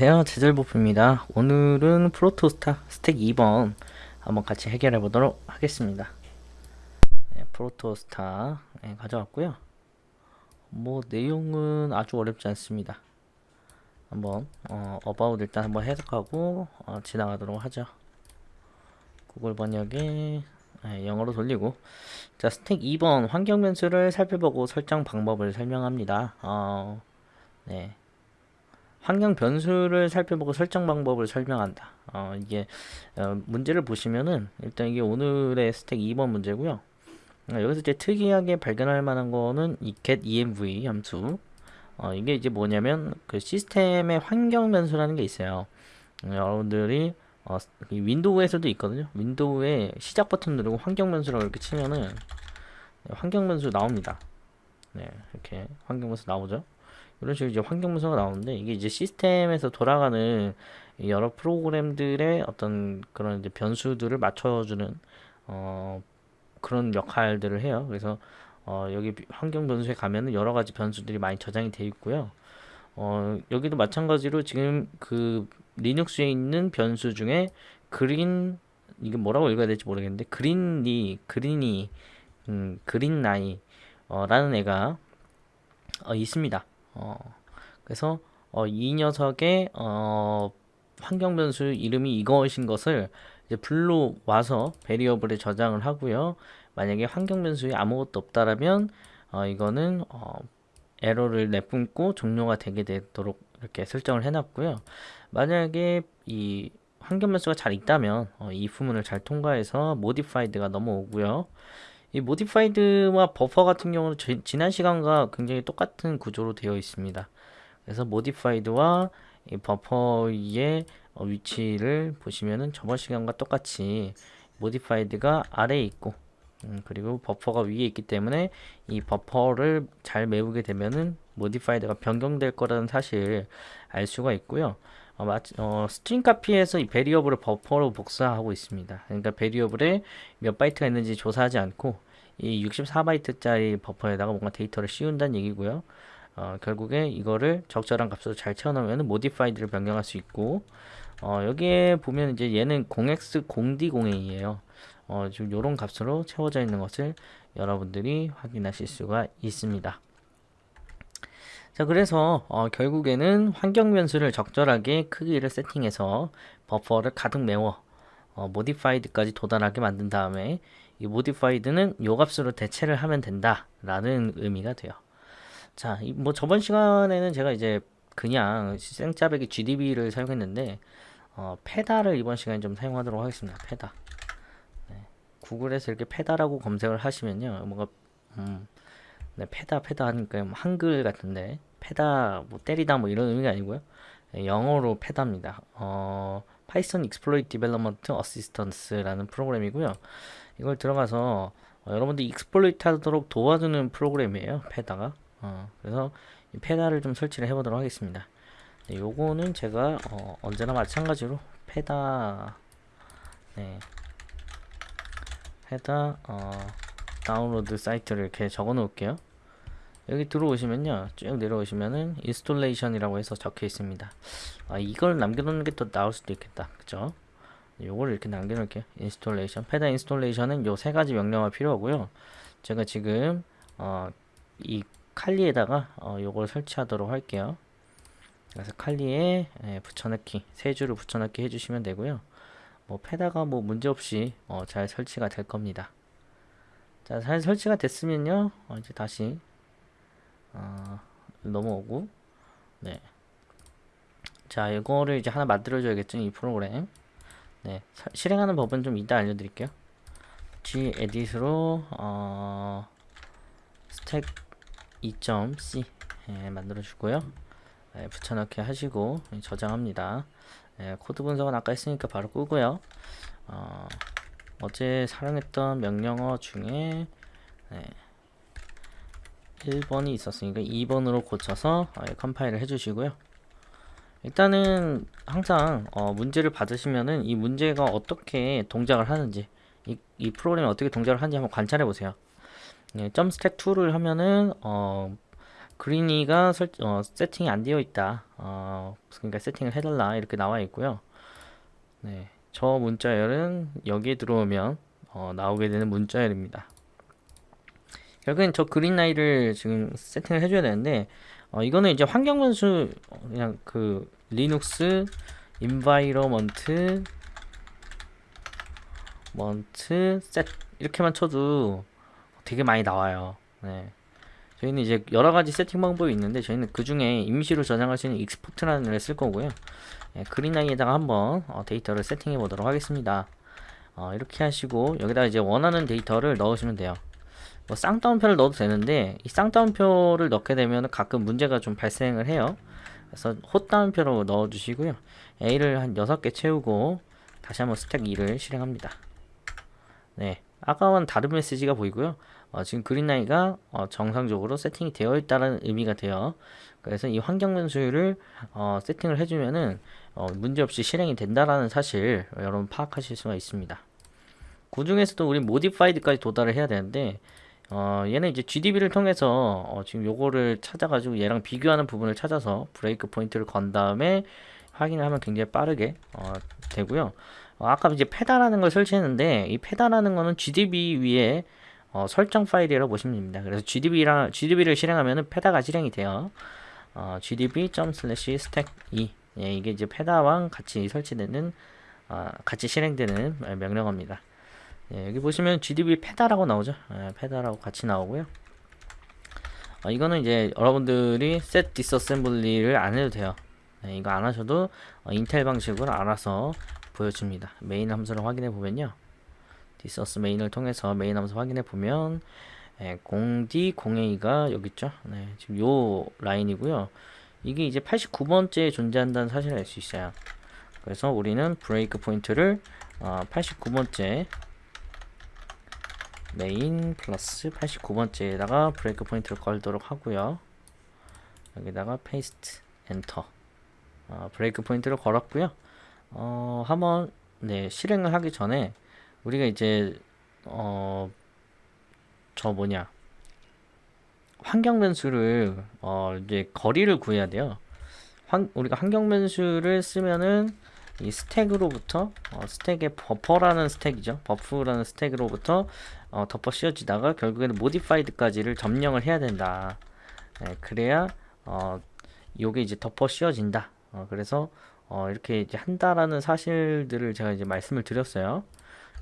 안녕하세요. 제절보프입니다. 오늘은 프로토스타 스택 2번 한번 같이 해결해 보도록 하겠습니다. 네, 프로토스타 네, 가져왔고요. 뭐 내용은 아주 어렵지 않습니다. 한번 어, 어바웃 일단 한번 해석하고 어, 지나가도록 하죠. 구글 번역에 네, 영어로 돌리고. 자 스택 2번 환경 변수를 살펴보고 설정 방법을 설명합니다. 어, 네 환경 변수를 살펴보고 설정 방법을 설명한다. 어, 이게 어, 문제를 보시면은 일단 이게 오늘의 스택 2번 문제고요. 어, 여기서 이제 특이하게 발견할 만한 거는 이 get-env 함수. 어, 이게 이제 뭐냐면 그 시스템의 환경 변수라는 게 있어요. 어, 여러분들이 어, 윈도우에서도 있거든요. 윈도우에 시작 버튼 누르고 환경 변수라고 이렇게 치면은 환경 변수 나옵니다. 네, 이렇게 환경 변수 나오죠. 이런 식으로 이제 환경 문서가 나오는데 이게 이제 시스템에서 돌아가는 여러 프로그램들의 어떤 그런 이제 변수들을 맞춰주는 어 그런 역할들을 해요. 그래서 어 여기 환경 변수에 가면은 여러 가지 변수들이 많이 저장이 되어 있고요. 어 여기도 마찬가지로 지금 그 리눅스에 있는 변수 중에 그린 이게 뭐라고 읽어야 될지 모르겠는데 그린이 그린이 음, 그린나이 어, 라는 애가 어, 있습니다. 어, 그래서 어, 이 녀석의 어, 환경 변수 이름이 이것인 것을 이제 불로 와서 베리어블에 저장을 하고요. 만약에 환경 변수에 아무것도 없다라면 어, 이거는 어, 에러를 내뿜고 종료가 되게 되도록 이렇게 설정을 해놨고요. 만약에 이 환경 변수가 잘 있다면 어, 이 부문을 잘 통과해서 modified가 넘어오고요. 이 modified와 버퍼 같은 경우는 지, 지난 시간과 굉장히 똑같은 구조로 되어 있습니다. 그래서 modified와 이 버퍼의 어, 위치를 보시면은 저번 시간과 똑같이 modified가 아래에 있고 음, 그리고 버퍼가 위에 있기 때문에 이 버퍼를 잘 메우게 되면은 modified가 변경될 거라는 사실 알 수가 있고요. 어, 마, 어, 스트링 카피에서 이 베리어블을 버퍼로 복사하고 있습니다. 그러니까 베리어블에 몇 바이트가 있는지 조사하지 않고 이 64바이트짜리 버퍼에다가 뭔가 데이터를 씌운다는 얘기고요. 어, 결국에 이거를 적절한 값으로 잘 채워넣으면 modified를 변경할 수 있고 어, 여기에 보면 이제 얘는 0x0d0a예요. 어, 지금 요런 값으로 채워져 있는 것을 여러분들이 확인하실 수가 있습니다. 자 그래서 어, 결국에는 환경 변수를 적절하게 크기를 세팅해서 버퍼를 가득 메워 어, modified까지 도달하게 만든 다음에 이 modified는 요 값으로 대체를 하면 된다 라는 의미가 돼요 자, 뭐 저번 시간에는 제가 이제 그냥 생짜배기 GDB를 사용했는데 어, 페다를 이번 시간에 좀 사용하도록 하겠습니다. 페다. 네. 구글에서 이렇게 페다라고 검색을 하시면요. 뭔가 음, 네, 페다 페다 하니까 뭐 한글 같은데 페다 뭐 때리다 뭐 이런 의미가 아니고요. 네, 영어로 페다입니다. 어, Python Exploit Development Assistance라는 프로그램이고요. 이걸 들어가서 어, 여러분들 익스플로이트 하도록 도와주는 프로그램이에요. 페다가. 어, 그래서 이 페다를 좀 설치를 해보도록 하겠습니다. 네, 요거는 제가 어, 언제나 마찬가지로 페다 네, 페다 어, 다운로드 사이트를 이렇게 적어 놓을게요. 여기 들어오시면요. 쭉 내려오시면은 인스톨레이션이라고 해서 적혀 있습니다. 아, 이걸 남겨놓는 게 더 나을 수도 있겠다. 그죠 요거를 이렇게 남겨놓을게요. 인스톨레이션 페다 인스톨레이션은 요 세 가지 명령어 필요하고요. 제가 지금 어, 이 칼리에다가 어, 요걸 설치하도록 할게요. 그래서 칼리에 예, 붙여넣기 세 줄을 붙여넣기 해주시면 되고요. 뭐 페다가 뭐 문제없이 어, 잘 설치가 될 겁니다. 자, 잘 설치가 됐으면요. 어, 이제 다시 어, 넘어오고. 네. 자 이거를 이제 하나 만들어 줘야겠죠 이 프로그램. 네. 사, 실행하는 법은 좀 이따 알려드릴게요. Gedit으로 어, 스택 2.c 예, 만들어 주고요. 예, 붙여넣기 하시고 저장합니다. 예, 코드 분석은 아까 했으니까 바로 끄고요. 어, 어제 사용했던 명령어 중에 네. 1번이 있었으니까 2번으로 고쳐서 어, 컴파일을 해주시고요. 일단은 항상 어, 문제를 받으시면은 이 문제가 어떻게 동작을 하는지 이, 이 프로그램이 어떻게 동작을 하는지 한번 관찰해 보세요. 예, 점 스택 2를 하면은 어, 그린이가 설, 어, 세팅이 안 되어 있다. 어, 그러니까 세팅을 해달라 이렇게 나와 있고요. 네, 저 문자열은 여기에 들어오면 어, 나오게 되는 문자열입니다. 결국엔 저 그린 라이를 지금 세팅을 해줘야 되는데 어, 이거는 이제 환경 변수 그냥 그 리눅스 인바이러먼트 먼트 셋 이렇게만 쳐도 되게 많이 나와요. 네. 저희는 이제 여러 가지 세팅 방법이 있는데 저희는 그 중에 임시로 저장할 수 있는 익스포트라는 걸쓸 거고요. 네, 그린아이에다가 한번 어, 데이터를 세팅해 보도록 하겠습니다. 어, 이렇게 하시고 여기다 이제 원하는 데이터를 넣으시면 돼요. 뭐 쌍따옴표를 넣어도 되는데 이 쌍따옴표를 넣게 되면 가끔 문제가 좀 발생을 해요. 그래서 헛따옴표로 넣어 주시고요. A를 한 6개 채우고 다시 한번 스택 2를 실행합니다. 네. 아까와는 다른 메시지가 보이고요. 어, 지금 그린라이가 어, 정상적으로 세팅이 되어 있다는 의미가 돼요. 그래서 이 환경 변수를 어, 세팅을 해주면은 어, 문제없이 실행이 된다라는 사실 여러분 파악하실 수가 있습니다. 그 중에서도 우리 모디파이드까지 도달을 해야 되는데 어, 얘는 이제 GDB를 통해서 어, 지금 요거를 찾아가지고 얘랑 비교하는 부분을 찾아서 브레이크 포인트를 건 다음에 확인을 하면 굉장히 빠르게 어, 되고요. 어, 아까 이제 페다라는 걸 설치했는데 이 페다라는 거는 GDB 위에 어, 설정 파일이라고 보시면 됩니다. 그래서 GDB랑 GDB를 실행하면은 페다가 실행이 돼요. 어, gdb.stack 2 예, 이게 이제 페다와 같이 설치되는 어, 같이 실행되는 명령어입니다. 예, 여기 보시면 GDB 페다라고 나오죠. 예, 페다라고 같이 나오고요. 어, 이거는 이제 여러분들이 set disassembly를 안 해도 돼요. 예, 이거 안 하셔도 어, 인텔 방식으로 알아서 보여줍니다. 메인 함수를 확인해 보면요. 디서스 메인을 통해서 메인 함수 확인해 보면 예, 0D 0A가 여기 있죠. 네, 지금 요 라인이고요. 이게 이제 89번째에 존재한다는 사실을 알 수 있어요. 그래서 우리는 브레이크 포인트를 어, 89번째 메인 플러스 89번째에다가 브레이크 포인트를 걸도록 하고요. 여기다가 페이스트 엔터 어, 브레이크 포인트를 걸었고요. 어, 한번 네, 실행을 하기 전에 우리가 이제 어, 저 뭐냐 환경 변수를 어, 이제 거리를 구해야 돼요. 환, 우리가 환경 변수를 쓰면은 이 스택으로부터 어, 스택의 버퍼라는 스택이죠. 버프라는 스택으로부터 어, 덮어 씌워지다가 결국에는 모디파이드까지를 점령을 해야 된다. 네, 그래야 어, 요게 이제 덮어 씌워진다. 어, 그래서 어, 이렇게 이제 한다라는 사실들을 제가 이제 말씀을 드렸어요.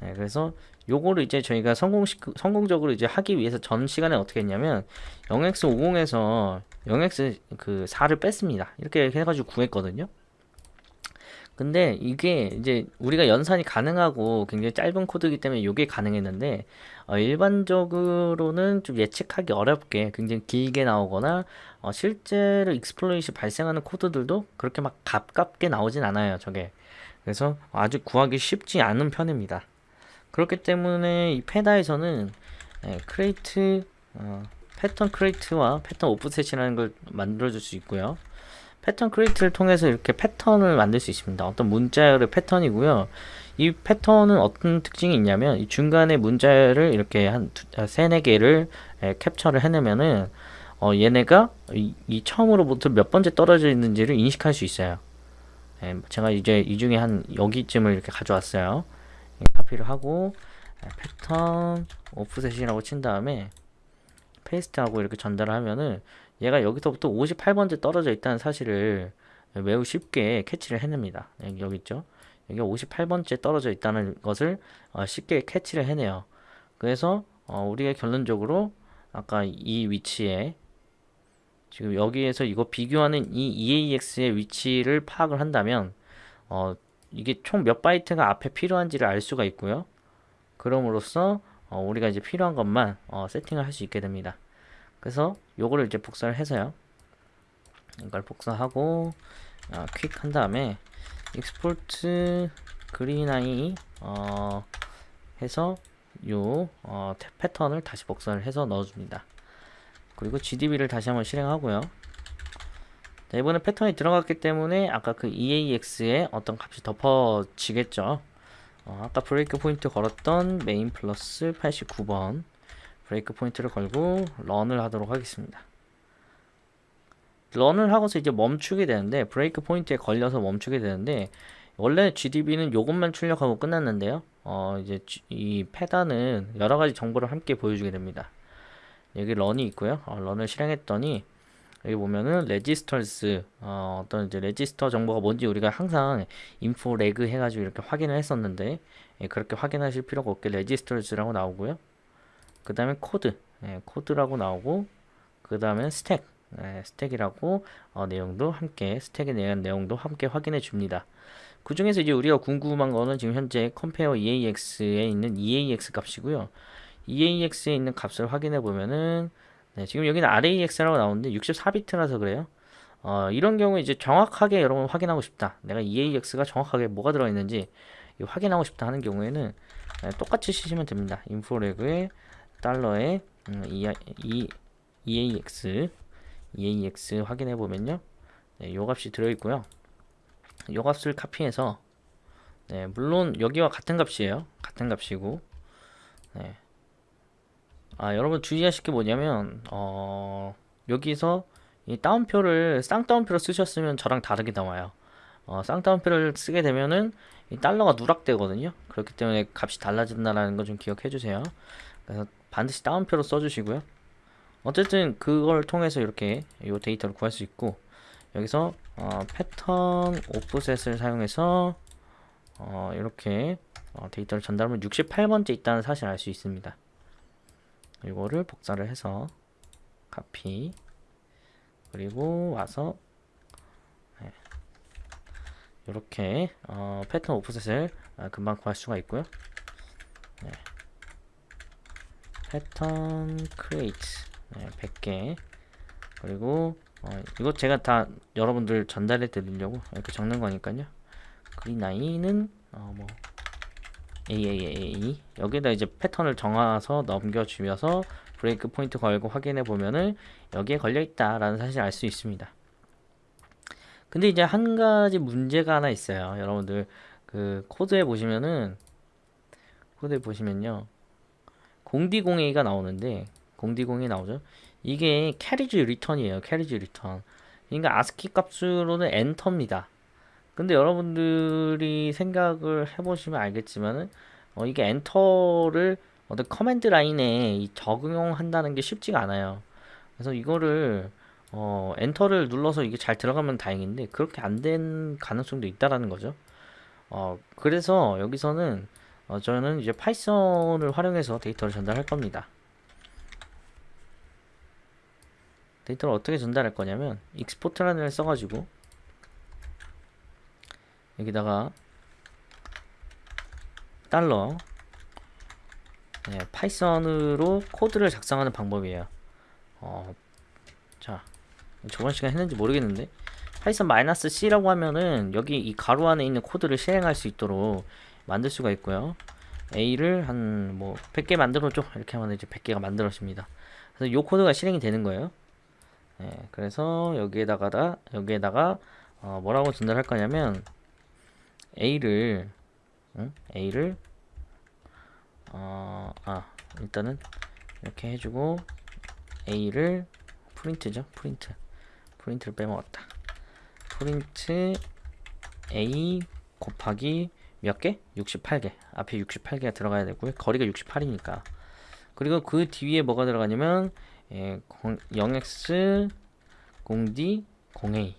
네, 그래서 요거를 이제 저희가 성공 성공적으로 이제 하기 위해서 전 시간에 어떻게 했냐면 0x50에서 0x 그 4를 뺐습니다. 이렇게 해가지고 구했거든요. 근데 이게 이제 우리가 연산이 가능하고 굉장히 짧은 코드이기 때문에 이게 가능했는데 어, 일반적으로는 좀 예측하기 어렵게 굉장히 길게 나오거나 어, 실제로 익스플로이시 발생하는 코드들도 그렇게 막 가깝게 나오진 않아요 저게. 그래서 아주 구하기 쉽지 않은 편입니다. 그렇기 때문에 이 페다에서는 예, 크레이트 어, 패턴 크레이트와 패턴 오프셋이라는 걸 만들어 줄 수 있고요 패턴 크리에이트를 통해서 이렇게 패턴을 만들 수 있습니다. 어떤 문자열의 패턴이고요. 이 패턴은 어떤 특징이 있냐면 이 중간에 문자열을 이렇게 한 두, 세네 개를 에, 캡처를 해내면은 어, 얘네가 이, 이, 처음으로부터 몇 번째 떨어져 있는지를 인식할 수 있어요. 에, 제가 이제 이 중에 한 여기쯤을 이렇게 가져왔어요. 카피를 하고 에, 패턴 오프셋이라고 친 다음에 페이스트하고 이렇게 전달을 하면은 얘가 여기서부터 58번째 떨어져 있다는 사실을 매우 쉽게 캐치를 해냅니다. 여기, 있죠? 여기가 58번째 떨어져 있다는 것을 어, 쉽게 캐치를 해내요. 그래서 어, 우리가 결론적으로 아까 이 위치에 지금 여기에서 이거 비교하는 이 EAX의 위치를 파악을 한다면 어, 이게 총 몇 바이트가 앞에 필요한지를 알 수가 있고요. 그럼으로써 어, 우리가 이제 필요한 것만 어, 세팅을 할 수 있게 됩니다. 그래서 요거를 이제 복사를 해서요. 이걸 복사하고 어, 퀵한 다음에 익스포트 그린아이 어, 해서 요 어, 패턴을 다시 복사를 해서 넣어줍니다. 그리고 GDB를 다시 한번 실행하고요. 자, 이번에 패턴이 들어갔기 때문에 아까 그 EAX에 어떤 값이 덮어지겠죠. 어, 아까 브레이크 포인트 걸었던 메인 플러스 89번 브레이크 포인트를 걸고 런을 하도록 하겠습니다. 런을 하고서 이제 멈추게 되는데 브레이크 포인트에 걸려서 멈추게 되는데 원래 GDB는 요것만 출력하고 끝났는데요. 어 이제 이 패단은 여러 가지 정보를 함께 보여주게 됩니다. 여기 런이 있고요. 어, 런을 실행했더니 여기 보면은 레지스터스 어, 어떤 이제 레지스터 정보가 뭔지 우리가 항상 인포 레그 해가지고 이렇게 확인을 했었는데 예, 그렇게 확인하실 필요가 없게 레지스터스라고 나오고요. 그 다음에 코드 예, 코드라고 나오고 그 다음에 스택 예, 스택이라고 어, 내용도 함께 스택에 대한 내용도 함께 확인해 줍니다. 그 중에서 이제 우리가 궁금한 거는 지금 현재 컴페어 EAX에 있는 EAX 값이고요. EAX에 있는 값을 확인해 보면은 네, 지금 여기는 RAX라고 나오는데 64비트라서 그래요. 어, 이런 경우 이제 정확하게 여러분 확인하고 싶다. 내가 EAX가 정확하게 뭐가 들어 있는지 이 확인하고 싶다 하는 경우에는 네, 똑같이 치시면 됩니다. 인포레그에 달러에 음, 이, 이, EAX EAX 확인해 보면요. 네, 요 값이 들어 있고요. 요 값을 카피해서 네, 물론 여기와 같은 값이에요. 같은 값이고 네. 아, 여러분 주의하실 게 뭐냐면 어, 여기서 이 따옴표를 쌍따옴표로 쓰셨으면 저랑 다르게 나와요. 어, 쌍따옴표를 쓰게 되면은 이 달러가 누락되거든요. 그렇기 때문에 값이 달라진다라는 거 좀 기억해 주세요. 그래서 반드시 따옴표로 써주시고요. 어쨌든 그걸 통해서 이렇게 이 데이터를 구할 수 있고 여기서 어, 패턴 오프셋을 사용해서 어, 이렇게 어, 데이터를 전달하면 68번째 있다는 사실을 알수 있습니다. 이거를 복사를 해서 카피 그리고 와서 네. 이렇게 어, 패턴 오프셋을 아, 금방 구할 수가 있고요. 네. 패턴 크리에이트 네, 100개 그리고 어, 이거 제가 다 여러분들 전달해 드리려고 이렇게 적는 거니까요. 그린 아이는 어, 뭐 AAAA 여기다 이제 패턴을 정해서 넘겨주면서 브레이크 포인트 걸고 확인해 보면은 여기에 걸려 있다 라는 사실을 알수 있습니다. 근데 이제 한 가지 문제가 하나 있어요. 여러분들 그 코드에 보시면은 코드에 보시면요. 공디공A가 나오는데 공디공A 나오죠. 이게 캐리지 리턴이에요. 캐리지 리턴. 그러니까 아스키 값으로는 엔터입니다. 근데 여러분들이 생각을 해보시면 알겠지만은 어, 이게 엔터를 어떤 커맨드 라인에 이 적용한다는 게 쉽지가 않아요. 그래서 이거를 어, 엔터를 눌러서 이게 잘 들어가면 다행인데 그렇게 안 된 가능성도 있다라는 거죠. 어, 그래서 여기서는 어, 저는 이제 파이썬을 활용해서 데이터를 전달할 겁니다. 데이터를 어떻게 전달할 거냐면 익스포트라는 걸 써가지고 여기다가 달러 네, 파이썬으로 코드를 작성하는 방법이에요. 어, 자, 저번 시간 했는지 모르겠는데 파이썬 마이너스 C라고 하면은 여기 이 가로 안에 있는 코드를 실행할 수 있도록 만들 수가 있고요. A를 한 뭐 100개 만들어줘 이렇게 하면 이제 100개가 만들어집니다. 그래서 이 코드가 실행이 되는 거예요. 네, 그래서 여기에다가 여기에다가 어, 뭐라고 전달할 거냐면 A를 응? A를 어, 아 일단은 이렇게 해주고 A를 프린트죠 프린트 프린트를 빼먹었다 프린트 A 곱하기 몇 개? 68개 앞에 68개가 들어가야 되고요 거리가 68이니까 그리고 그 뒤에 뭐가 들어가냐면 예, 0x 0d 0a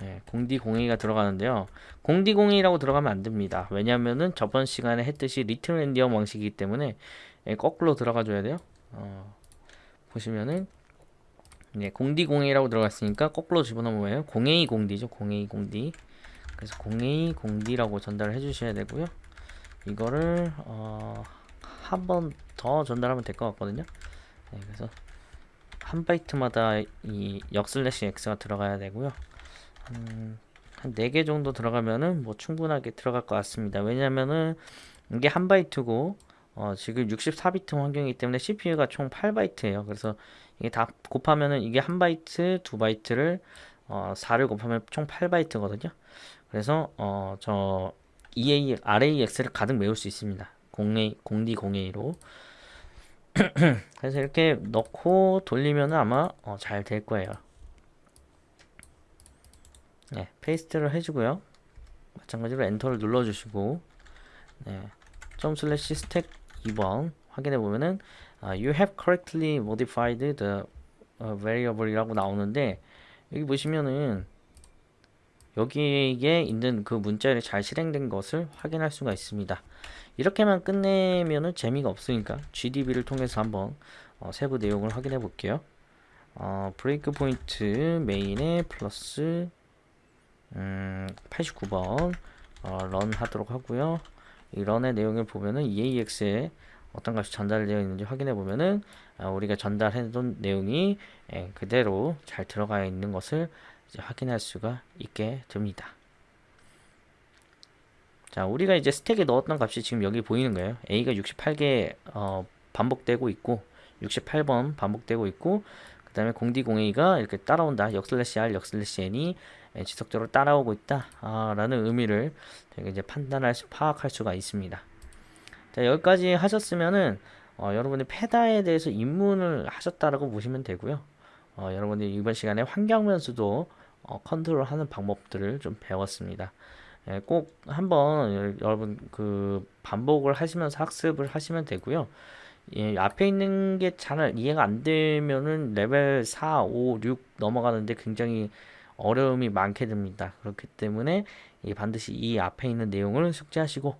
네, 공디 공이가 들어가는데요. 공디 공이라고 들어가면 안 됩니다. 왜냐면은 저번 시간에 했듯이 리틀 랜디엄 방식이기 때문에 예, 거꾸로 들어가 줘야 돼요. 어, 보시면은 네, 공디 공이라고 들어갔으니까 거꾸로 집어넣으면 공A 공디죠. 공A 공디. 그래서 공A 공디라고 전달을 해 주셔야 되고요. 이거를 어, 한 번 더 전달하면 될 것 같거든요. 네, 그래서 한 바이트마다 이 역슬래시 x가 들어가야 되고요. 한, 한 4개 정도 들어가면은 뭐 충분하게 들어갈 것 같습니다. 왜냐면은 이게 한 바이트고 어, 지금 64비트 환경이기 때문에 CPU가 총 8바이트예요. 그래서 이게 다 곱하면은 이게 한 바이트, 두 바이트를 어, 4를 곱하면 총 8바이트거든요. 그래서 어, 저 EA, RAX를 가득 메울 수 있습니다. 0A, 0D, 0A로. 그래서 이렇게 넣고 돌리면 아마 어, 잘 될 거예요. 네, 페이스트를 해주고요. 마찬가지로 엔터를 눌러주시고 네, 점 슬래시 스택 2번 확인해 보면은 아, you have correctly modified the 어, variable이라고 나오는데 여기 보시면은 여기에 있는 그 문자열이 잘 실행된 것을 확인할 수가 있습니다. 이렇게만 끝내면은 재미가 없으니까 GDB를 통해서 한번 어, 세부 내용을 확인해 볼게요. 어, 브레이크 포인트 메인에 플러스 음, 89번 어, 런 하도록 하고요. 이 런의 내용을 보면은 EAX에 어떤 값이 전달되어 있는지 확인해 보면은 어, 우리가 전달해둔 내용이 예, 그대로 잘 들어가 있는 것을 이제 확인할 수가 있게 됩니다. 자, 우리가 이제 스택에 넣었던 값이 지금 여기 보이는 거예요. A가 68개 어, 반복되고 있고 68번 반복되고 있고 그 다음에 공디 공A가 이렇게 따라온다. 역슬래시 R, 역슬래시 N이 예, 지속적으로 따라오고 있다. 아, 라는 의미를 이제 판단할 수, 파악할 수가 있습니다. 자, 여기까지 하셨으면은 어, 여러분이 페다에 대해서 입문을 하셨다라고 보시면 되고요. 어, 여러분들이 이번 시간에 환경변수도 어, 컨트롤하는 방법들을 좀 배웠습니다. 예, 꼭 한번 여러분 그 반복을 하시면서 학습을 하시면 되고요. 예, 앞에 있는 게 잘 이해가 안 되면은 레벨 4, 5, 6 넘어가는데 굉장히 어려움이 많게 됩니다. 그렇기 때문에 이 반드시 이 앞에 있는 내용을 숙지하시고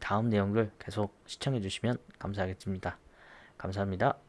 다음 내용을 계속 시청해 주시면 감사하겠습니다. 감사합니다.